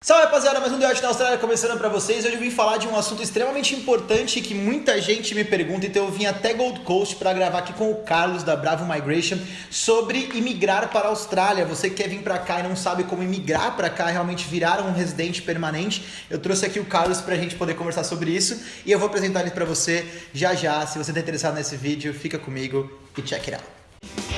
Salve rapaziada, mais um The na Austrália começando para vocês. Hoje eu vim falar de um assunto extremamente importante que muita gente me pergunta, então eu vim até Gold Coast para gravar aqui com o Carlos da Bravo Migration sobre imigrar para a Austrália. Você que quer vir para cá e não sabe como imigrar para cá, realmente virar um residente permanente, eu trouxe aqui o Carlos para a gente poder conversar sobre isso e eu vou apresentar ele para você já já. Se você está interessado nesse vídeo, fica comigo e check it out.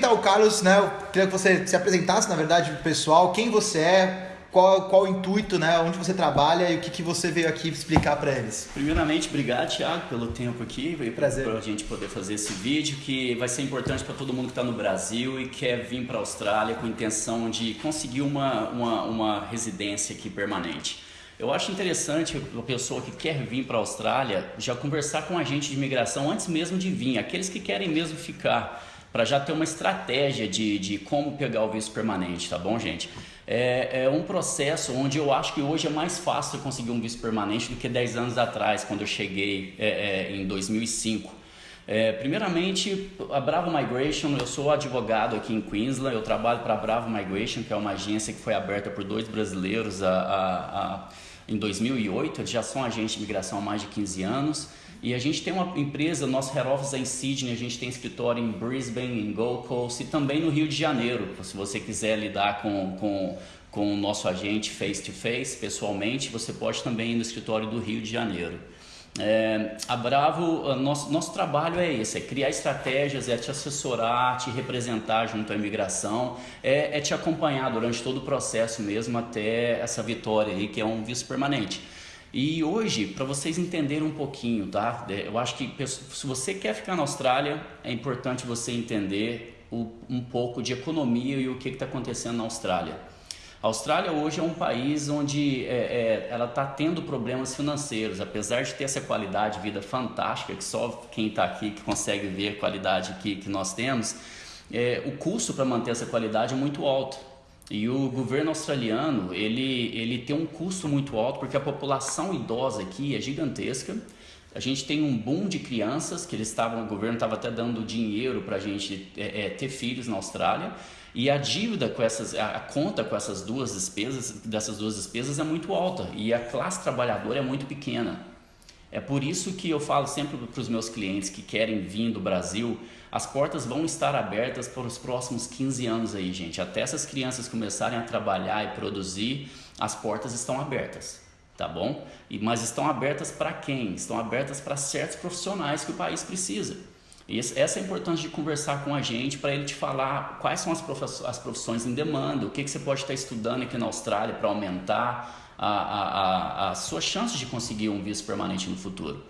Apresentar o Carlos, né? Eu queria que você se apresentasse, na verdade, pro pessoal, quem você é, qual, qual o intuito, né? Onde você trabalha e o que, que você veio aqui explicar para eles. Primeiramente, obrigado, Thiago, pelo tempo aqui. Veio Prazer. Para a gente poder fazer esse vídeo que vai ser importante para todo mundo que está no Brasil e quer vir para a Austrália com a intenção de conseguir uma, uma, uma residência aqui permanente. Eu acho interessante a pessoa que quer vir para a Austrália já conversar com a agente de imigração antes mesmo de vir, aqueles que querem mesmo ficar para já ter uma estratégia de, de como pegar o visto permanente, tá bom, gente? É, é, um processo onde eu acho que hoje é mais fácil conseguir um visto permanente do que 10 anos atrás, quando eu cheguei é, é, em 2005. É, primeiramente, a Bravo Migration, eu sou advogado aqui em Queensland, eu trabalho para a Bravo Migration, que é uma agência que foi aberta por dois brasileiros a, a, a, em 2008, eles já são agentes de imigração há mais de 15 anos. E a gente tem uma empresa, nosso head office é em Sydney, a gente tem escritório em Brisbane, em Gold Coast e também no Rio de Janeiro. Se você quiser lidar com, com, com o nosso agente face to face, pessoalmente, você pode também ir no escritório do Rio de Janeiro. É, a Bravo, nosso, nosso trabalho é esse, é criar estratégias, é te assessorar, te representar junto à imigração, é, é te acompanhar durante todo o processo mesmo até essa vitória aí, que é um visto permanente. E hoje, para vocês entenderem um pouquinho, tá? Eu acho que se você quer ficar na Austrália, é importante você entender um pouco de economia e o que está acontecendo na Austrália. A Austrália hoje é um país onde é, é, ela está tendo problemas financeiros, apesar de ter essa qualidade de vida fantástica, que só quem está aqui que consegue ver a qualidade que, que nós temos, é, o custo para manter essa qualidade é muito alto. E o governo australiano, ele, ele tem um custo muito alto porque a população idosa aqui é gigantesca. A gente tem um boom de crianças que eles estavam, o governo estava até dando dinheiro para a gente é, é, ter filhos na Austrália. E a dívida com essas, a, a conta com essas duas despesas, dessas duas despesas é muito alta e a classe trabalhadora é muito pequena. É por isso que eu falo sempre para os meus clientes que querem vir do Brasil, as portas vão estar abertas para os próximos 15 anos aí, gente. Até essas crianças começarem a trabalhar e produzir, as portas estão abertas, tá bom? E, mas estão abertas para quem? Estão abertas para certos profissionais que o país precisa. E essa é a importância de conversar com a gente para ele te falar quais são as profissões em demanda, o que, que você pode estar estudando aqui na Austrália para aumentar a, a, a, sua chance de conseguir um visto permanente no futuro.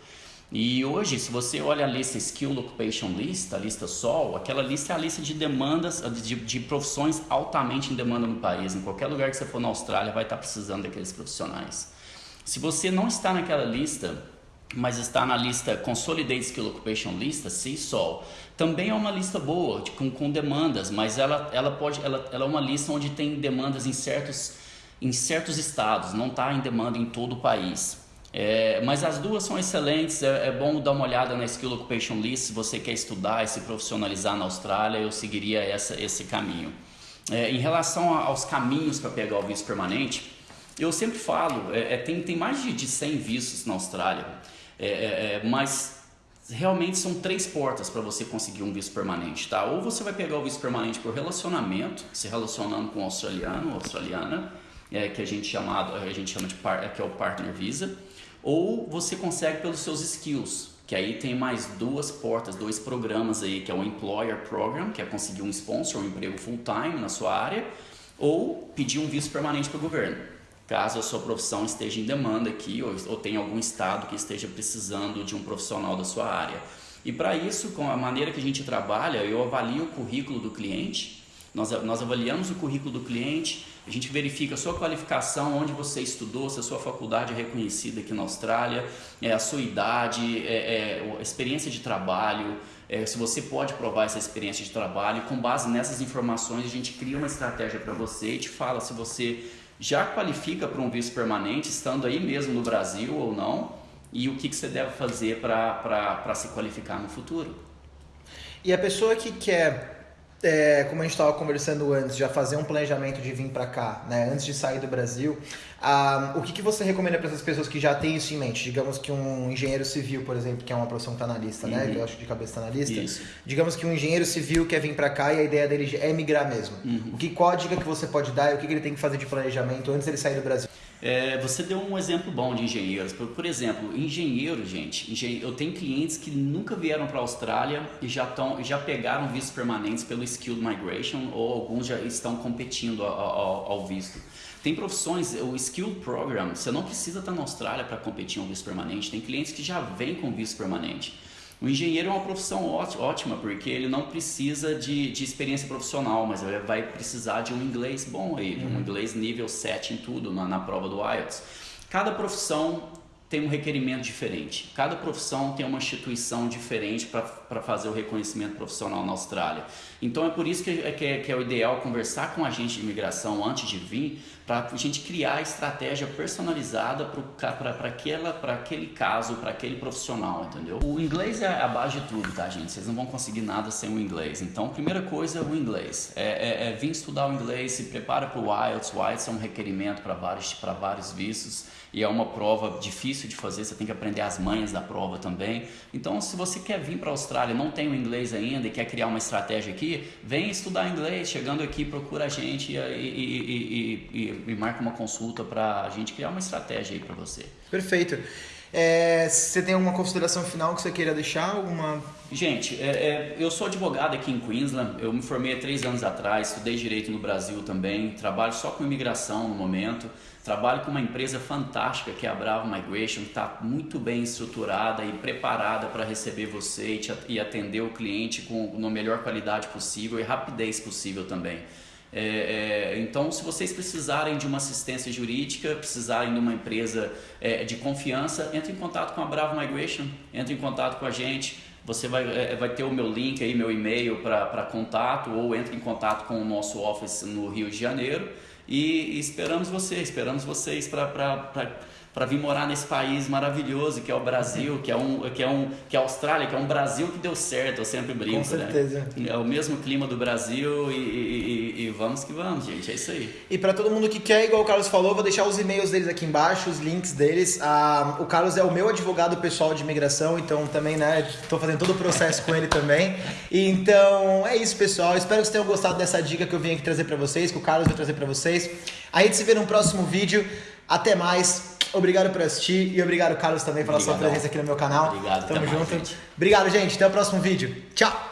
E hoje, se você olha a lista Skill Occupation List, a lista SOL, aquela lista é a lista de demandas, de, de, profissões altamente em demanda no país. Em qualquer lugar que você for na Austrália, vai estar precisando daqueles profissionais. Se você não está naquela lista, mas está na lista Consolidated Skill Occupation Lista, CSOL, também é uma lista boa, com, com demandas, mas ela, ela, pode, ela, ela é uma lista onde tem demandas em certos em certos estados, não está em demanda em todo o país. É, mas as duas são excelentes, é, é, bom dar uma olhada na Skill Occupation List se você quer estudar e se profissionalizar na Austrália, eu seguiria essa, esse caminho. É, em relação aos caminhos para pegar o visto permanente, eu sempre falo, é, é, tem, tem mais de, de 100 vistos na Austrália, é, mas realmente são três portas para você conseguir um visto permanente, tá? Ou você vai pegar o visto permanente por relacionamento, se relacionando com um australiano ou australiana, é, que a gente, chamado, a gente chama de par, que é o Partner Visa, ou você consegue pelos seus skills, que aí tem mais duas portas, dois programas aí, que é o Employer Program, que é conseguir um sponsor, um emprego full-time na sua área, ou pedir um visto permanente para o governo, caso a sua profissão esteja em demanda aqui ou, ou tenha algum estado que esteja precisando de um profissional da sua área. E para isso, com a maneira que a gente trabalha, eu avalio o currículo do cliente, nós, nós avaliamos o currículo do cliente, a gente verifica a sua qualificação, onde você estudou, se a sua faculdade é reconhecida aqui na Austrália, é, a sua idade, é, é, a experiência de trabalho, é, se você pode provar essa experiência de trabalho. Com base nessas informações, a gente cria uma estratégia para você e te fala se você já qualifica para um visto permanente, estando aí mesmo no Brasil ou não, e o que, que você deve fazer para se qualificar no futuro. E a pessoa que quer é, como a gente estava conversando antes, já fazer um planejamento de vir para cá, né, antes de sair do Brasil, ah, o que, que você recomenda para essas pessoas que já têm isso em mente? Digamos que um engenheiro civil, por exemplo, que é uma profissão que está na lista, uhum. né, que eu acho que de cabeça está na lista. Isso. Digamos que um engenheiro civil quer vir para cá e a ideia dele é migrar mesmo. Uhum. O que, qual a dica que você pode dar e o que, que ele tem que fazer de planejamento antes de ele sair do Brasil? É, você deu um exemplo bom de engenheiros. Por, por exemplo, engenheiro, gente, engen... eu tenho clientes que nunca vieram para a Austrália e já, tão, já pegaram vistos permanentes pelo Skilled Migration ou alguns já estão competindo ao, ao, ao visto. Tem profissões, o Skilled Program, você não precisa estar na Austrália para competir um visto permanente. Tem clientes que já vêm com visto permanente. O engenheiro é uma profissão ótima, porque ele não precisa de, de experiência profissional, mas ele vai precisar de um inglês bom aí, de um uhum. inglês nível 7 em tudo, na, na prova do IELTS. Cada profissão tem um requerimento diferente. Cada profissão tem uma instituição diferente para fazer o reconhecimento profissional na Austrália. Então é por isso que é, que é, que é o ideal conversar com a agente de imigração antes de vir, para a gente criar a estratégia personalizada para aquele caso, para aquele profissional, entendeu? O inglês é a base de tudo, tá, gente? Vocês não vão conseguir nada sem o inglês. Então, primeira coisa é o inglês. É, é, é vir estudar o inglês, se prepara para o IELTS. O IELTS é um requerimento para vários, vários vistos e é uma prova difícil de fazer, você tem que aprender as manhas da prova também. Então, se você quer vir para a Austrália, não tem o inglês ainda e quer criar uma estratégia aqui, vem estudar inglês. Chegando aqui, procura a gente e, e, e, e marca uma consulta para a gente criar uma estratégia aí para você. Perfeito. É, você tem alguma consideração final que você queira deixar? Alguma... Gente, é, é, eu sou advogado aqui em Queensland, eu me formei há três anos atrás, estudei Direito no Brasil também, trabalho só com imigração no momento. Trabalho com uma empresa fantástica que é a Bravo Migration, que está muito bem estruturada e preparada para receber você e, atender o cliente com a melhor qualidade possível e rapidez possível também. É, é, então, se vocês precisarem de uma assistência jurídica, precisarem de uma empresa é, de confiança, entre em contato com a Bravo Migration, entre em contato com a gente. Você vai, é, vai ter o meu link aí, meu e-mail para contato, ou entre em contato com o nosso office no Rio de Janeiro e esperamos você, esperamos vocês para vir morar nesse país maravilhoso que é o Brasil, que é um que é um que é a Austrália, que é um Brasil que deu certo, eu sempre brinco, Com né? certeza. Né? É o mesmo clima do Brasil e, e, e, vamos que vamos, gente, é isso aí. E para todo mundo que quer, igual o Carlos falou, vou deixar os e-mails deles aqui embaixo, os links deles. Ah, o Carlos é o meu advogado pessoal de imigração, então também, né, estou fazendo todo o processo com ele também. Então, é isso, pessoal. Espero que vocês tenham gostado dessa dica que eu vim aqui trazer para vocês, que o Carlos vai trazer para vocês. A gente se vê no próximo vídeo. Até mais. Obrigado por assistir e obrigado, Carlos, também pela Obrigadão. sua presença aqui no meu canal. Obrigado, Tamo junto. Mais. Obrigado, gente. Até o próximo vídeo. Tchau.